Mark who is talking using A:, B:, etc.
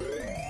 A: Bye.